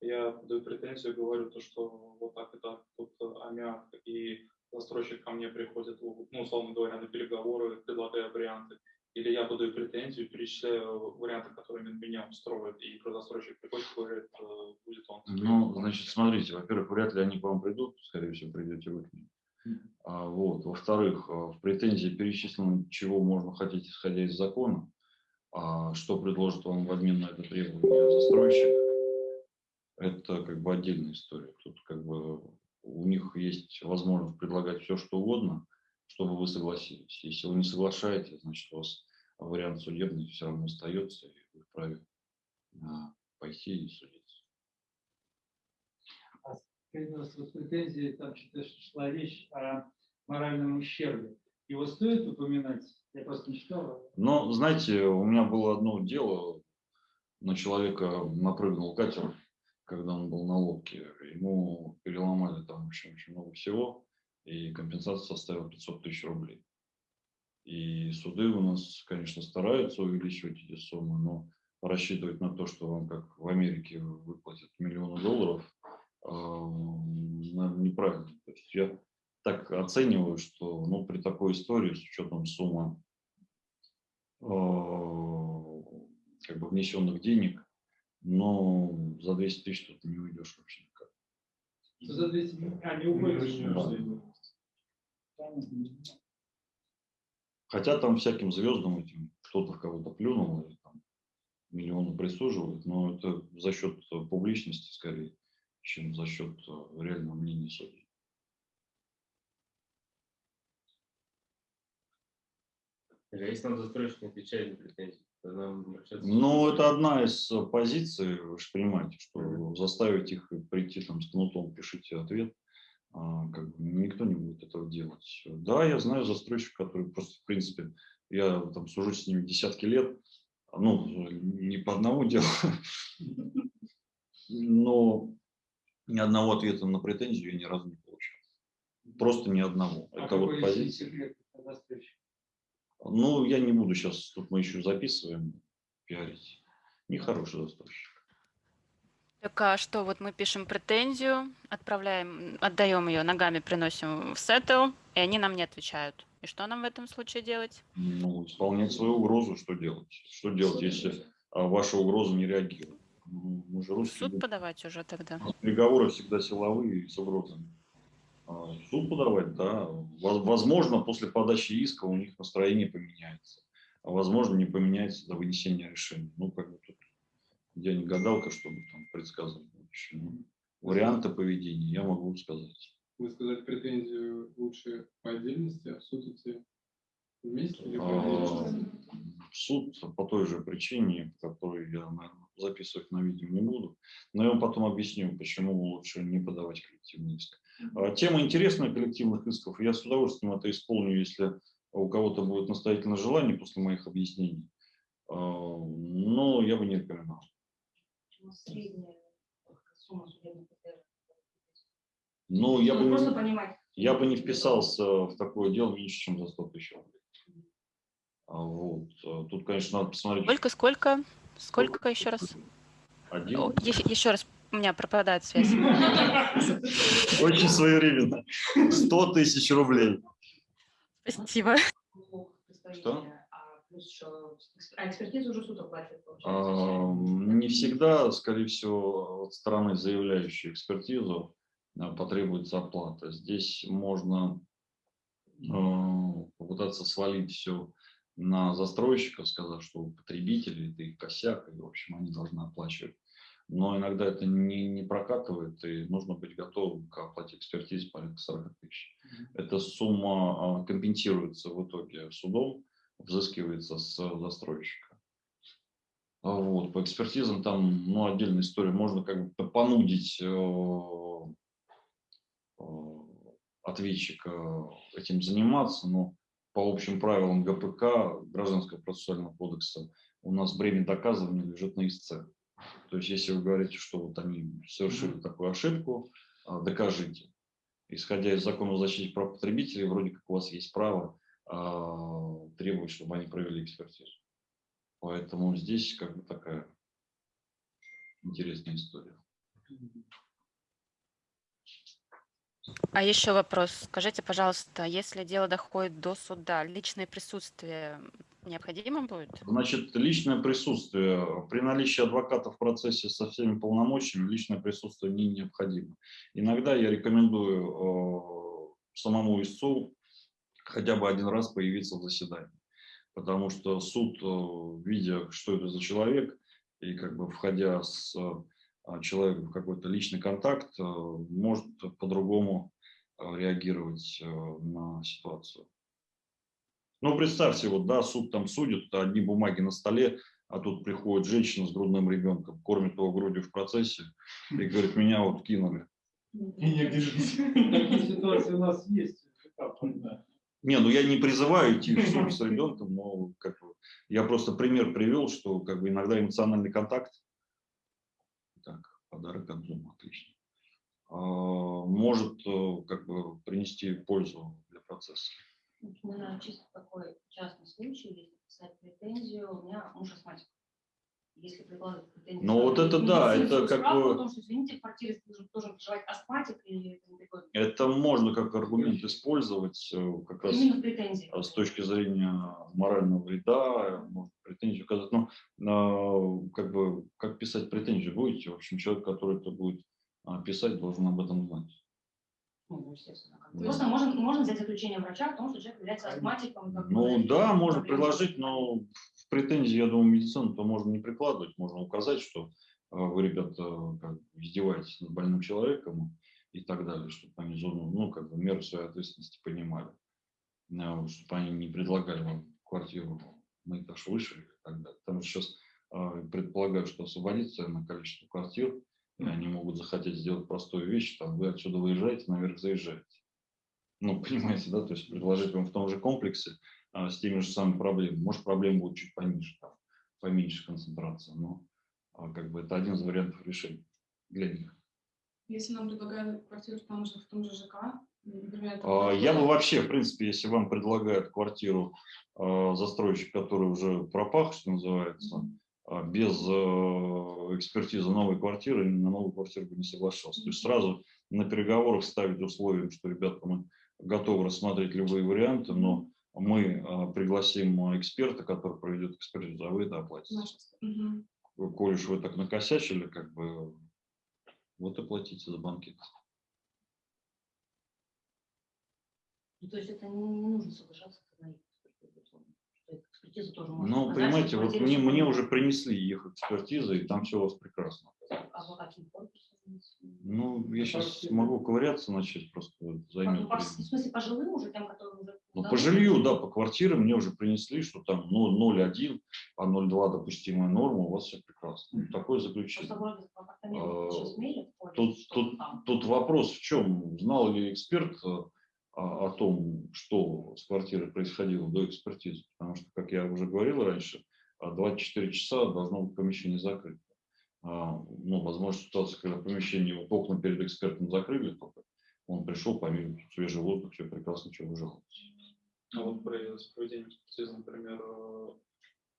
я даю претензию, говорю то, что вот так и так, тут э, аммиак, и застройщик ко мне приходит, ну, условно говоря, на переговоры, предлагая варианты. Или я подаю претензию, перечисляю варианты, которые ме- меня устроят, и застройщик приходит говорит, э, будет он. Ну, значит, смотрите, во-первых, вряд ли они к вам придут, скорее всего, придете вы к ним. А, вот. Во-вторых, а, в претензии перечислено, чего можно хотеть, исходя из закона, а что предложит вам в обмен на это требование застройщик, это как бы отдельная история. Тут как бы у них есть возможность предлагать все, что угодно, чтобы вы согласились. Если вы не соглашаетесь, значит, у вас вариант судебный все равно остается, и вы вправе а, пойти и судиться. Скажите, пожалуйста, вот в претензии там что-то шла речь о моральном ущербе. Его стоит упоминать? Я просто не читал. Но, знаете, у меня было одно дело, на человека напрыгнул катер, когда он был на лодке. Ему переломали там, в общем, очень много всего, и компенсация составила 500 тысяч рублей. И суды у нас, конечно, стараются увеличивать эти суммы, но рассчитывать на то, что вам, как в Америке, выплатят миллионы долларов, э, наверное, неправильно. То есть я так оцениваю, что ну, при такой истории, с учетом суммы э, как бы внесенных денег, но за 200 тысяч тут не уйдешь вообще никак. За 200 миллионов? А, не уходит. я Да. Хотя там всяким звездам этим кто-то в кого-то плюнул, и там миллионы присуживают, но это за счет публичности скорее, чем за счет э, реального мнения судей. А если нам застройщик не отвечает на претензии. Ну, это одна из э, позиций, вы же понимаете, что заставить их прийти там с кнутом, пишите ответ, как бы никто не будет этого делать. Да, я знаю застройщиков, которые просто, в принципе, я там сужу с ними десятки лет, ну, не по одному делу, но ни одного ответа на претензию я ни разу не получил. Просто ни одного. А Это вот позиция. Ну, я не буду сейчас, тут мы еще записываем, пиарить. Нехороший застройщик. Так а что, вот мы пишем претензию, отправляем, отдаем ее ногами, приносим в сеттл, и они нам не отвечают. И что нам в этом случае делать? Ну, исполнять свою угрозу, что делать? Что делать, если а, ваша угроза не реагирует? Ну, Мы же русские, суд люди. подавать уже тогда. переговоры всегда силовые и с угрозами. А, Суд подавать, да. Воз- Возможно, после подачи иска у них настроение поменяется. А возможно, не поменяется до вынесения решения. Ну, как бы тут я не гадалка, чтобы там предсказывать. Ну, Варианты поведения я могу сказать. Вы сказать претензию лучше по отдельности, а в суд идти вместе или по А? В суд по той же причине, по которой я, наверное, записывать на видео не буду, но я вам потом объясню, почему лучше не подавать коллективный иск. А, Тема интересная коллективных исков, я с удовольствием это исполню, если у кого-то будет настоятельное желание после моих объяснений. А, Но я бы не рекомендовал. Почему средняя сумма судебных издержек? Ну, я бы, Ну, Просто не, понимать. я бы не вписался в такое дело меньше, чем за 100 тысяч рублей. А, Вот. А, Тут, конечно, надо посмотреть. Сколько, сколько? Сколько еще раз? Один. О, е- Еще раз, у меня пропадает связь. Очень своевременно. 100 тысяч рублей. Спасибо. Что? А еще а экспертизу уже суд оплачивает, А. Не всегда, скорее всего, от стороны заявляющей экспертизу а, потребуется оплата. Здесь можно а, попытаться свалить все на застройщиков, сказав, что у потребителей это их косяк, и, в общем, они должны оплачивать. Но иногда это не, не прокатывает, и нужно быть готовым к оплате экспертизы порядка 40 тысяч. Эта сумма а, компенсируется в итоге судом, взыскивается с застройщика. А Вот, по экспертизам там ну, отдельная история. Можно как бы понудить э, э, ответчика этим заниматься, но по общим правилам ГПК, Гражданского процессуального кодекса, у нас бремя доказывания лежит на истце. То есть, если вы говорите, что вот они совершили такую ошибку, а, докажите. Исходя из закона о защите прав потребителей, вроде как у вас есть право а, требовать, чтобы они провели экспертизу. Поэтому здесь как бы такая интересная история. А еще вопрос. Скажите, пожалуйста, если дело доходит до суда, личное присутствие необходимо будет? Значит, личное присутствие. При наличии адвоката в процессе со всеми полномочиями личное присутствие не необходимо. Иногда я рекомендую э, самому истцу хотя бы один раз появиться в заседании. Потому что суд, э, видя, что это за человек, и как бы входя с э, человеком в какой-то личный контакт, э, может по-другому э, реагировать на ситуацию. Ну, представьте, вот, да, суд там судит, одни бумаги на столе, а тут приходит женщина с грудным ребенком, кормит его грудью в процессе и говорит, меня вот кинули. И негде жить. Такие ситуации у нас есть. Не, ну я не призываю идти в суд с ребенком, но как бы, я просто пример привел, что как бы иногда эмоциональный контакт, так, подарок от дома, отлично, а, может э, как бы принести пользу для процесса. Вот У меня чисто такой частный случай, если писать претензию, у меня муж астматик. Если прикладывать претензию... Ну, вот это да, это как бы... Потому что, извините, должен, проживать астматик или это можно как аргумент использовать э, как раз а с точки зрения морального вреда, можно претензию указать. Но а, как бы как писать претензию будете? В общем, человек, который это будет писать, должен об этом знать. Ну, естественно. Да. Просто можно, можно взять заключение врача о том, что человек является астматиком. Ну и да, можно предложить, но в претензии, я думаю, медицину то можно не прикладывать, можно указать, что а, вы, ребята, как издеваетесь над больным человеком и так далее, чтобы они зону, ну, как бы меру своей ответственности понимали, чтобы они не предлагали вам квартиру на этаж выше и так далее. Потому что сейчас а, предполагают, что освободится на количество квартир, и они могут захотеть сделать простую вещь, там вы отсюда выезжаете, наверх заезжаете. Ну, понимаете, да, то есть предложить вам в том же комплексе а, с теми же самыми проблемами. Может, проблем будет чуть пониже, там, поменьше концентрация, но а, как бы это один из вариантов решения для них. Если нам предлагают квартиру в том же, в том же ЖК, например... А, Я бы вообще, в принципе, если вам предлагают квартиру застройщик, который уже пропах, что называется, а, без э, экспертизы новой квартиры, на новую квартиру бы не соглашался. То есть сразу на переговорах ставить условием, что, ребята, мы готовы рассмотреть любые варианты, но мы а, пригласим эксперта, который проведет экспертизу, а вы это оплатите. Мгм. Коль уж вы так накосячили, как бы, вот и платите за банкет. Ну, то есть это не, не нужно соглашаться на экспертизу, тоже может Ну, понимаете, вот мне, мне уже принесли их экспертизы, и там все у вас прекрасно. А по каким корпусам? Ну, я сейчас могу ковыряться начать, просто займет по-. В смысле, по жилым уже тем, которые уже... Ну, по жилью, да, по квартирам мне уже принесли, что там ну, 0,1, а 0,2 допустимая норма, у вас все прекрасно. Такое заключение. А, Тут, тут, там. тут вопрос в чем? Знал ли эксперт э, о, том, что с квартирой происходило до экспертизы? Потому что, как я уже говорил раньше, а 24 часа должно быть помещение закрыто. А, Ну, возможно, ситуация, когда помещение, вот окна перед экспертом закрыли только, он пришел, помимо свежий воздух, все прекрасно, что выжил. А вот при с проведением экспертизы, например, э,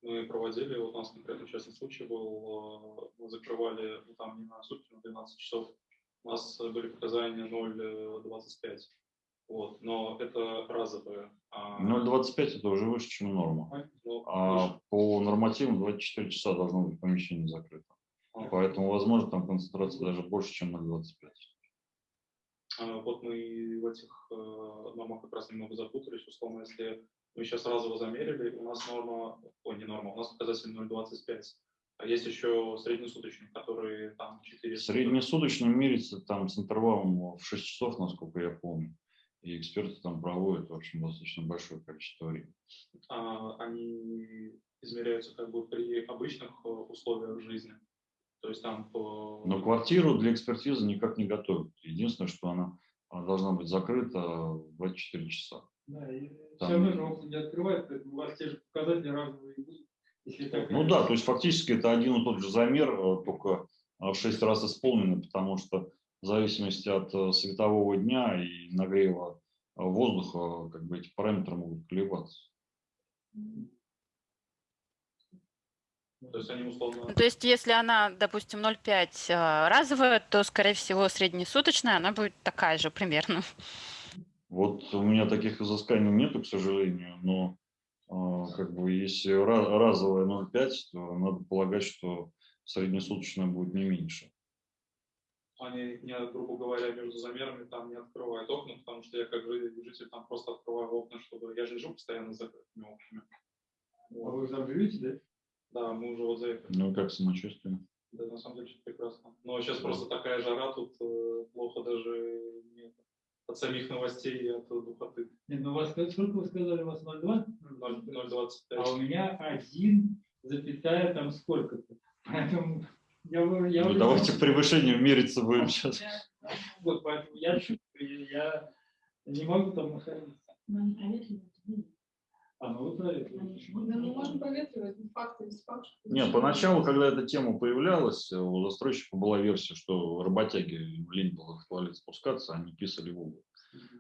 мы проводили, вот у нас конкретно частный случай был, э, мы закрывали ну, там не на сутки, на 12 часов, у нас были показания 0,25. Вот, но это разовые. а, 0,25 это уже выше, чем норма. ну, А выше. по нормативу 24 часа должно быть помещение закрыто. Поэтому, возможно, там концентрация даже больше, чем 0,25. А, Вот мы в этих э, нормах как раз немного запутались. Условно, если мы сейчас разово замерили, у нас норма, ой, не норма, у нас показатель 0,25. А есть еще среднесуточный, который там 4. Среднесуточно мерится там с интервалом в 6 часов, насколько я помню. И эксперты там проводят, в общем, достаточно большое количество времени. а, они измеряются как бы при обычных э, условиях жизни. То есть там по... Но квартиру для экспертизы никак не готовят. Единственное, что она а, должна быть закрыта в 24 часа. Да, и Там- все равно же окна не открывают, поэтому у вас те же показатели разовые будут. Если так Ну да, то есть фактически это один и тот же замер, э, только э, в 6 раз исполненный, потому что в зависимости от э, светового дня и нагрева э, воздуха, как бы эти параметры могут колебаться. То есть они условно... Ну, То есть, если она, допустим, 0,5 э, разовая, то, скорее всего, среднесуточная, она будет такая же примерно. Вот у меня таких изысканий нету, к сожалению, но э, как бы если ра- разовая 0,5, то надо полагать, что среднесуточная будет не меньше. они, не, грубо говоря, между замерами там не открывают окна, потому что я как жи- житель там просто открываю окна, чтобы я же не живу постоянно с закрытыми окнами. А вы там живете, да? Да, мы уже вот заехали. Ну, как самочувствие? Да, на самом деле, прекрасно. Но сейчас просто такая жара, тут э, плохо даже не- от самих новостей и от духоты. Нет, ну у вас как- сколько вы сказали, у вас 0,2? 0,25. А у меня один запятая там сколько-то. Поэтому я, вы- я Ну, уже- давайте превышением мериться будем сейчас. Вот, поэтому я чувствую, я не могу там находиться. Ну, они проветривают. ну, А, ну Да, мы можем проветривать факты фактов. Нет, поначалу, когда эта тема появлялась, у застройщика была версия, что работяги лень было в туалет спускаться, они писали в угол.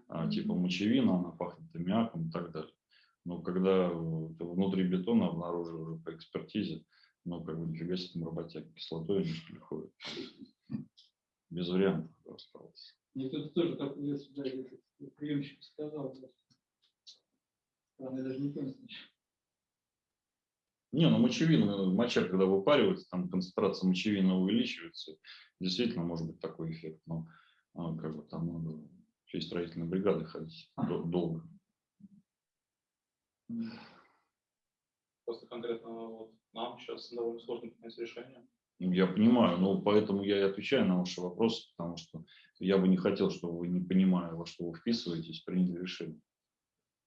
А, типа мочевина, она пахнет аммиаком и так далее. Но когда э, внутри бетона обнаружили уже по экспертизе, ну, как бы нифига себе там работяги, кислотой они что ли ходят. Без вариантов осталось. Мне кто-то тоже такую версию этот приемщик сказал. Странно, даже не. Не, ну мочевина, моча, когда выпаривается, там концентрация мочевины увеличивается. Действительно, может быть такой эффект, но а, как бы там надо всей строительной бригады ходить дол- долго. Просто конкретно вот нам сейчас довольно сложно принять решение. Ну, Я понимаю, но поэтому я и отвечаю на ваши вопросы, потому что я бы не хотел, чтобы вы, не понимая, во что вы вписываетесь, приняли решение.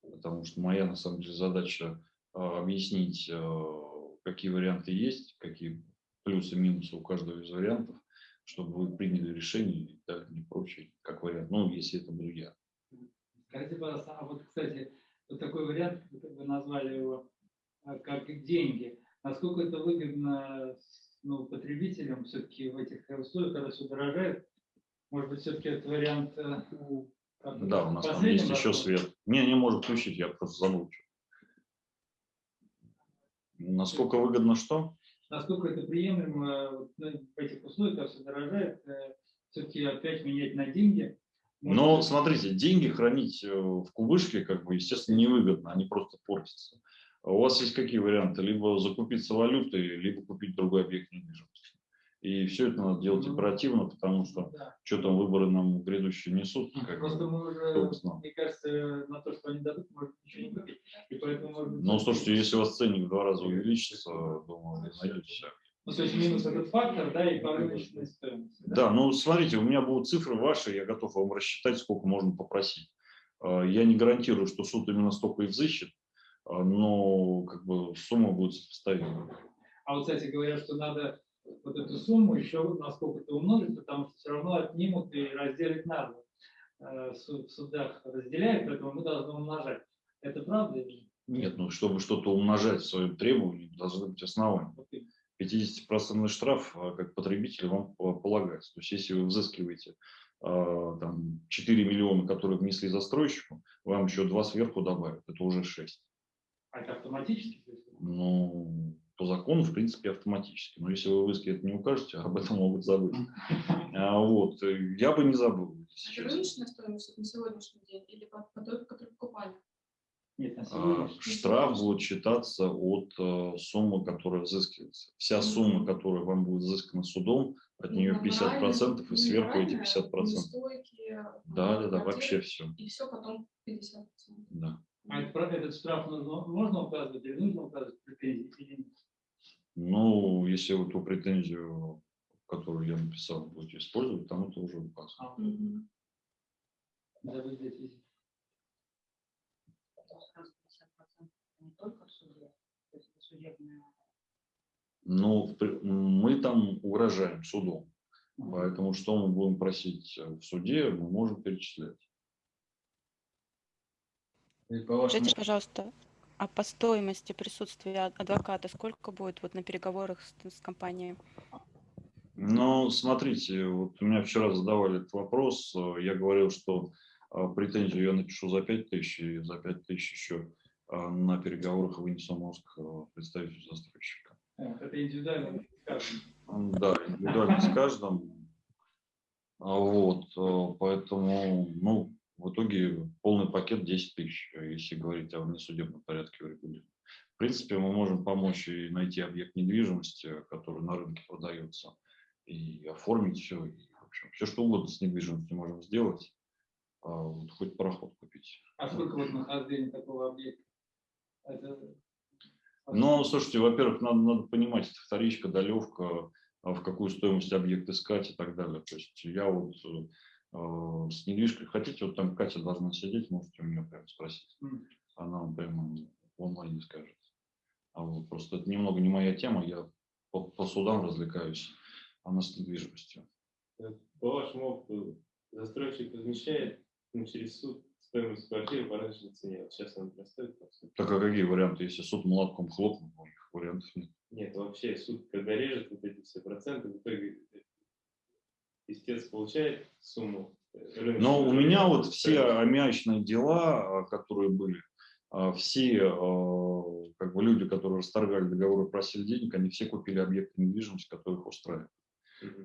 Потому что моя, на самом деле, задача а, объяснить, а, какие варианты есть, какие плюсы и минусы у каждого из вариантов, чтобы вы приняли решение и так не прочее, как вариант. Ну, если это буду я. Скажите, пожалуйста, а вот, кстати, вот такой вариант, вы назвали его, а, как деньги. Насколько это выгодно ну, потребителям все-таки в этих условиях, когда все дорожает? Может быть, все-таки этот вариант... э, Да, у нас там есть еще свет. Не, не может включить, я просто забыл. Насколько выгодно что? Насколько это приемлемо ну, в этих условиях, все дорожает, все-таки опять менять на деньги? Может Но быть, смотрите, деньги хранить э, в кубышке, как бы, естественно, невыгодно, они просто портятся. А У вас есть какие варианты? Либо закупиться валютой, либо купить другой объект недвижимости. И все это надо делать Ну, оперативно, потому что да. что там выборы нам грядущие несут. как Просто мы уже, мне кажется, на то, что они дадут, может ничего не купить. И поэтому, может Ну, слушайте, если у вас ценник в два раза увеличится, думаю, вы найдете. Ну, то есть минус этот фактор, да, и по рыночной стоимости. Да, ну смотрите, у меня будут цифры ваши, я готов вам рассчитать, сколько можно попросить. А, Я не гарантирую, что суд именно столько и взыщет, а, но как бы сумма будет сопоставима. А вот, кстати, говорят, что надо вот эту сумму еще на сколько-то умножить, потому что все равно отнимут и разделить надо. Э, В су- в судах разделяют, поэтому мы должны умножать. Это правда? или нет? Нет, ну чтобы что-то умножать в своем требовании, должны быть основания. Вот и- 50% штраф, а, как потребитель, вам по- полагается. То есть если вы взыскиваете а, там, 4 миллиона, которые внесли застройщику, вам еще 2 сверху добавят, это уже 6. А это автоматически? Ну, по закону, в принципе, автоматически. Но если вы в иске это не укажете, об этом могут забыть. А, вот, э, я бы не забыл, Это рыночная стоимость на сегодняшний день или по, по той, которую покупали? Нет, А, Штраф будет считаться от э, суммы, которая взыскивается. Вся сумма, которая вам будет взыскана судом, от нее 50% и сверху эти 50%. Стойки, Да, да, да, вообще все. И все потом 50%. Да. А это про- этот штраф нужно, можно указывать или нужно указывать в претензии или нет? Ну, если вы ту претензию, которую я написал, будете использовать, там это уже указано. А, Мгм. надо бы здесь есть. Это сразу 50% не только в суде, то есть это судебная Но в при- мы там угрожаем судом. Поэтому что мы будем просить э, в суде, мы можем перечислять. Скажите, пожалуйста, а по стоимости присутствия ад- адвоката сколько будет вот на переговорах с, с компанией? Ну, смотрите, вот у меня вчера задавали этот вопрос. э, Я говорил, что э, претензию я напишу за 5 тысяч, и за 5 тысяч еще э, на переговорах вынесу мозг э, представителю застройщика. Вот, Это индивидуально. скажем. М, Да, индивидуально с каждым. А Вот, э, поэтому, ну, в итоге полный пакет 10 тысяч, э, если говорить о внесудебном порядке урегулирования. В принципе, мы можем помочь и найти объект недвижимости, который на рынке продается, и оформить все, и, в общем, все что угодно с недвижимостью можем сделать, а вот хоть пароход купить. А сколько вот нахождение такого объекта? Это... Но, слушайте, во-первых, надо, надо понимать, это вторичка, долевка, а в какую стоимость объект искать и так далее. То есть я вот э, э, с недвижкой, хотите, вот там Катя должна сидеть, можете у нее прямо спросить. Она вам прямо в онлайне скажет. А вот просто это немного не моя тема, я по, по судам развлекаюсь, она с недвижимостью. По вашему опыту, застройщик размещает ну, через суд стоимость квартиры по рыночной цене. Вот сейчас она сути. Так а какие варианты? Если суд молотком хлопнул, у них вариантов нет. Нет, вообще суд, когда режет вот эти все проценты, в итоге истец получает сумму. Но у меня вот все аммиачные дела, а, которые были, а, все а, как бы люди, которые расторгали договоры, просили денег, они все купили объекты недвижимости, которые их устраивают.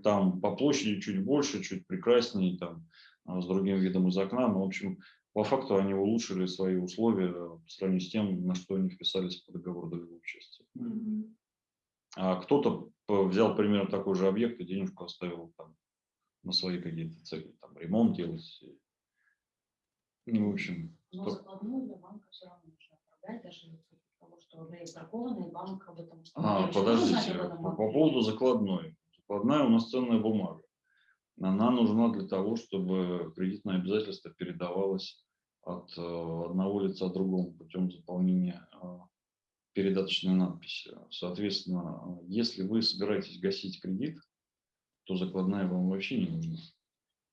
Там по площади чуть больше, чуть прекраснее, там с другим видом из окна. Но, в общем, по факту они улучшили свои условия по сравнению с тем, на что они вписались по договору долевого участия. Мгм. А кто-то взял примерно такой же объект и денежку оставил там на свои какие-то цели, там ремонт делать. Ну, в общем, Но то- закладную для банка все равно нужно оправдать, даже того, что уже истракованный банк об этом А, подождите, по, по поводу закладной. Закладная у нас ценная бумага. Она нужна для того, чтобы кредитное обязательство передавалось от э, одного лица другому путем заполнения э, передаточной надписи. Соответственно, если вы собираетесь гасить кредит, то закладная вам вообще не нужна.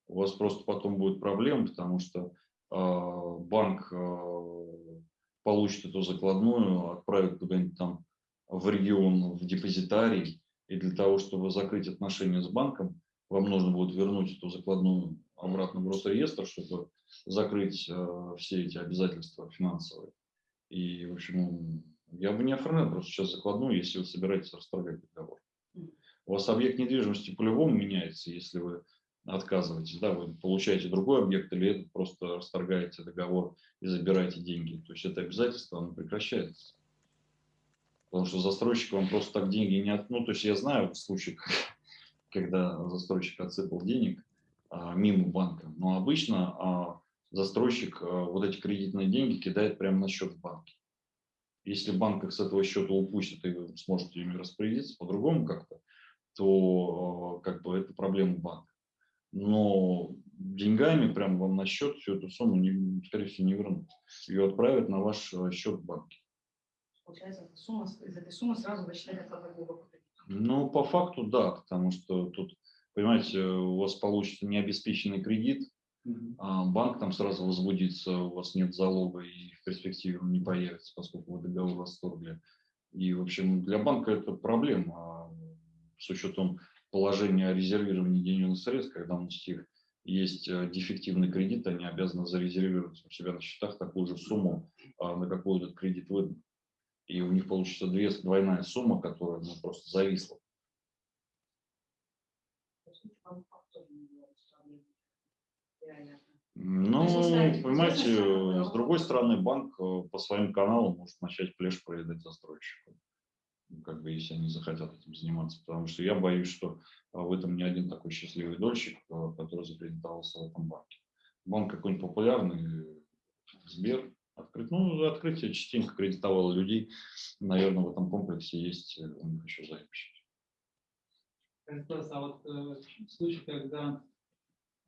У вас просто потом будет проблема, потому что э, банк э, получит эту закладную, отправит куда-нибудь там в регион, в депозитарий, и для того, чтобы закрыть отношения с банком, вам нужно будет вернуть эту закладную обратно в Росреестр, чтобы закрыть э, все эти обязательства финансовые. И, в общем, я бы не оформлял просто сейчас закладную, если вы собираетесь расторгать договор. У вас объект недвижимости по-любому меняется, если вы отказываетесь, да, вы получаете другой объект или этот просто расторгаете договор и забираете деньги. То есть это обязательство, оно прекращается. Потому что застройщик вам просто так деньги не от... Ну, то есть я знаю случай, когда застройщик отсыпал денег а, мимо банка, но обычно а, застройщик а, вот эти кредитные деньги кидает прямо на счет в банке. Если банк их с этого счета упустит, и вы сможете ими распорядиться по-другому как-то, то э, как бы это проблема банка. Но деньгами прямо вам на счет всю эту сумму, не, скорее всего, не вернут. Ее отправят на ваш э, счет в банке. Получается, эта сумма, из этой суммы сразу вычитать по кредиту. Ну, по факту, да, потому что тут, понимаете, у вас получится необеспеченный кредит, а банк там сразу возбудится, у вас нет залога и в перспективе он не появится, поскольку вы договор расторгли. И, в общем, для банка это проблема а с учетом положения о резервировании денежных средств, когда у них есть э, дефективный кредит, они обязаны зарезервировать у себя на счетах такую же сумму, а, на какую этот кредит выдан. И у них получится две, двойная сумма, которая ну, просто зависла. Ну, понимаете, с другой стороны, банк э, по своим каналам может начать плешь проедать застройщику. Ну, Как бы, если они захотят этим заниматься. Потому что я боюсь, что а, в этом не один такой счастливый дольщик, э, который закредитовался в этом банке. Банк какой-нибудь популярный, Сбер, открыть. Ну, открытие частенько кредитовало людей. Наверное, в этом комплексе есть э, у них еще заемщики. Христос, а вот э, в случае, когда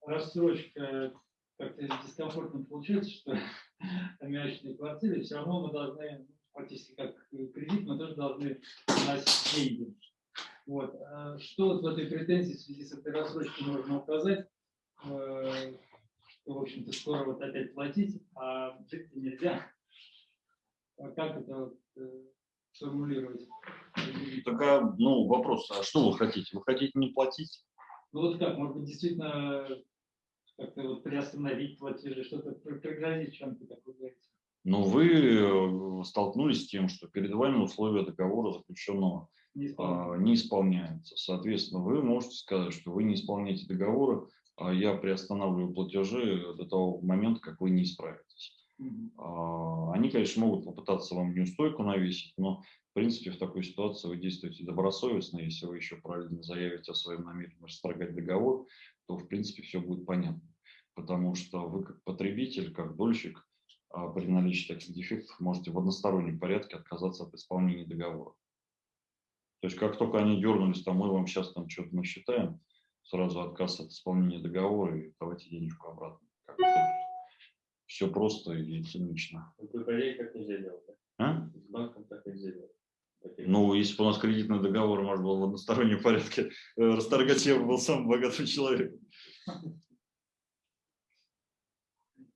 рассрочка как-то дискомфортно получается, что аммиачные квартиры, все равно мы должны, практически как кредит, мы тоже должны вносить деньги. Вот. а Что вот в этой претензии в связи с этой рассрочкой можно указать, э, что, в общем-то, скоро вот опять платить, а жить нельзя. А как это вот, э, сформулировать? Такая, ну, вопрос, а что вы хотите? Вы хотите не платить? Ну вот как, может быть, действительно как-то вот приостановить платежи, что-то при- пригрозить чем-то, как вы говорите. Но вы э, столкнулись с тем, что перед вами условия договора заключенного Не исполняют. а, не исполняются. Соответственно, вы можете сказать, что вы не исполняете договоры, а я приостанавливаю платежи до того момента, как вы не исправитесь. А, Они, конечно, могут попытаться вам неустойку навесить, но, в принципе, в такой ситуации вы действуете добросовестно. Если вы еще правильно заявите о своем намерении расторгать договор, то, в принципе, все будет понятно. Потому что вы, как потребитель, как дольщик, при наличии таких дефектов можете в одностороннем порядке отказаться от исполнения договора. То есть, как только они дернулись, там мы вам сейчас там что-то насчитаем, сразу отказ от исполнения договора и давайте денежку обратно. Все просто и цинично. Ипотеке так нельзя делать. да? А? С банком так нельзя делать. Ну, если бы у нас кредитный договор можно было в одностороннем порядке э, расторгать, я бы был самым богатым человеком.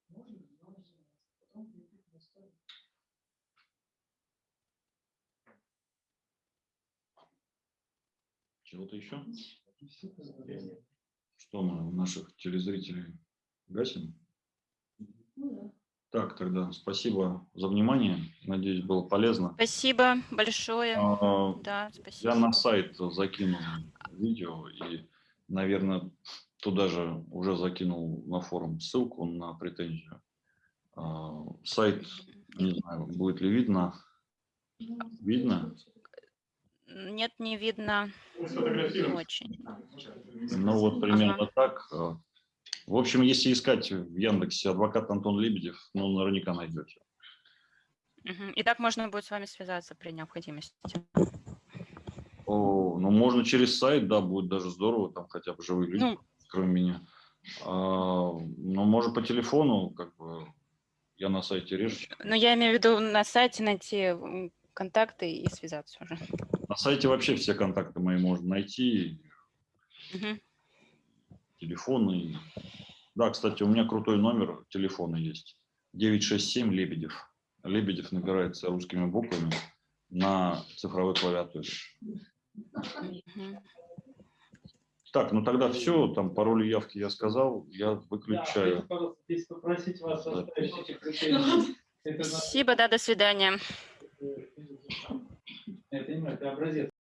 Можно, но потом кредит не стоит. Чего-то еще? Что мы наших телезрителей гасим? Ну Так, тогда спасибо за внимание. Надеюсь, было полезно. Спасибо большое. А, Да, спасибо. Я на сайт закинул видео и, наверное, туда же уже закинул на форум ссылку на претензию. А, Сайт, не знаю, будет ли видно. да. Видно? Нет, не видно. Ну, Не очень. Ну вот примерно Ага. так. В общем, если искать в Яндексе адвокат Антон Лебедев, ну, наверняка найдете. И так можно будет с вами связаться при необходимости. О, ну, можно через сайт, да, будет даже здорово, там хотя бы живые люди, Ну, кроме меня. А, ну, может, по телефону, как бы, я на сайте реже. но я имею в виду на сайте найти контакты и связаться уже. На сайте вообще все контакты мои можно найти, Мгм. телефоны. Да, кстати, у меня крутой номер телефона есть. 967 Лебедев. Лебедев набирается русскими буквами на цифровой клавиатуре. Мгм. Так, ну тогда все, там пароль и явки я сказал, я выключаю. попросить вас Да. оставить эти Спасибо, да, до свидания. Это, не знаю, это образец